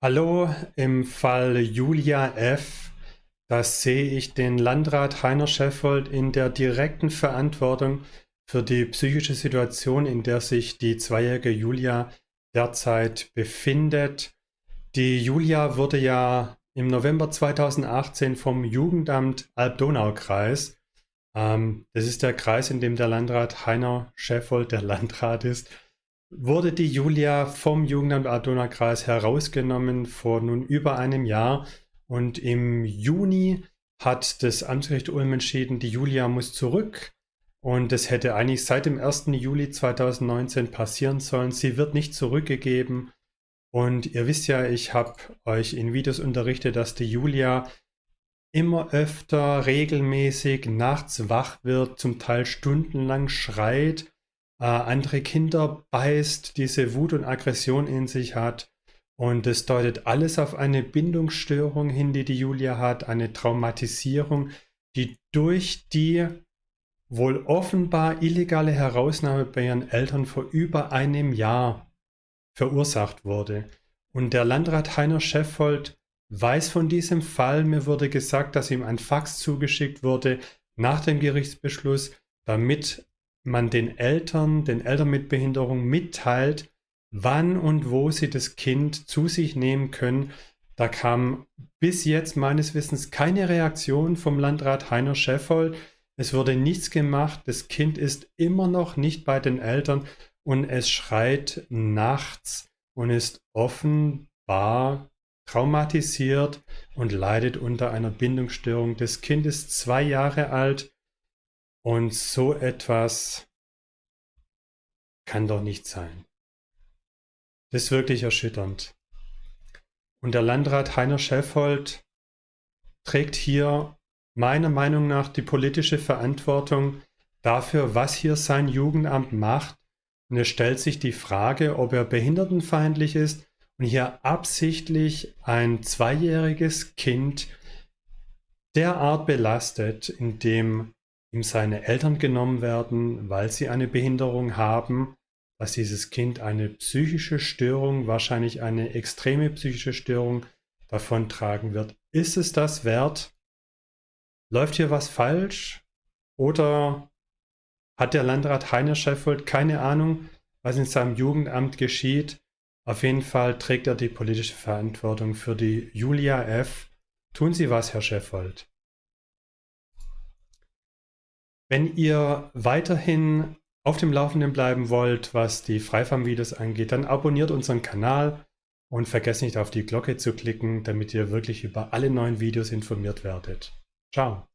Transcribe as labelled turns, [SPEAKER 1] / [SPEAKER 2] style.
[SPEAKER 1] Hallo, im Fall Julia F. Da sehe ich den Landrat Heiner Scheffold in der direkten Verantwortung für die psychische Situation, in der sich die zweijährige Julia derzeit befindet. Die Julia wurde ja im November 2018 vom Jugendamt Alb-Donau-Kreis, ähm, das ist der Kreis, in dem der Landrat Heiner Scheffold der Landrat ist, wurde die Julia vom Jugendamt Adona-Kreis herausgenommen vor nun über einem Jahr und im Juni hat das Amtsgericht Ulm entschieden, die Julia muss zurück und das hätte eigentlich seit dem 1. Juli 2019 passieren sollen. Sie wird nicht zurückgegeben und ihr wisst ja, ich habe euch in Videos unterrichtet, dass die Julia immer öfter regelmäßig nachts wach wird, zum Teil stundenlang schreit äh, andere Kinder beißt, diese Wut und Aggression in sich hat. Und es deutet alles auf eine Bindungsstörung hin, die die Julia hat, eine Traumatisierung, die durch die wohl offenbar illegale Herausnahme bei ihren Eltern vor über einem Jahr verursacht wurde. Und der Landrat Heiner Scheffold weiß von diesem Fall. Mir wurde gesagt, dass ihm ein Fax zugeschickt wurde nach dem Gerichtsbeschluss, damit man den Eltern, den Eltern mit Behinderung mitteilt, wann und wo sie das Kind zu sich nehmen können. Da kam bis jetzt meines Wissens keine Reaktion vom Landrat Heiner Scheffold. Es wurde nichts gemacht. Das Kind ist immer noch nicht bei den Eltern und es schreit nachts und ist offenbar traumatisiert und leidet unter einer Bindungsstörung. Das Kind ist zwei Jahre alt und so etwas kann doch nicht sein. Das ist wirklich erschütternd. Und der Landrat Heiner Scheffold trägt hier meiner Meinung nach die politische Verantwortung dafür, was hier sein Jugendamt macht. Und es stellt sich die Frage, ob er behindertenfeindlich ist und hier absichtlich ein zweijähriges Kind derart belastet, indem ihm seine Eltern genommen werden, weil sie eine Behinderung haben, dass dieses Kind eine psychische Störung, wahrscheinlich eine extreme psychische Störung davontragen wird. Ist es das wert? Läuft hier was falsch? Oder hat der Landrat Heiner Scheffold keine Ahnung, was in seinem Jugendamt geschieht? Auf jeden Fall trägt er die politische Verantwortung für die Julia F. Tun Sie was, Herr Scheffold. Wenn ihr weiterhin auf dem Laufenden bleiben wollt, was die Freifarm-Videos angeht, dann abonniert unseren Kanal und vergesst nicht auf die Glocke zu klicken, damit ihr wirklich über alle neuen Videos informiert werdet. Ciao!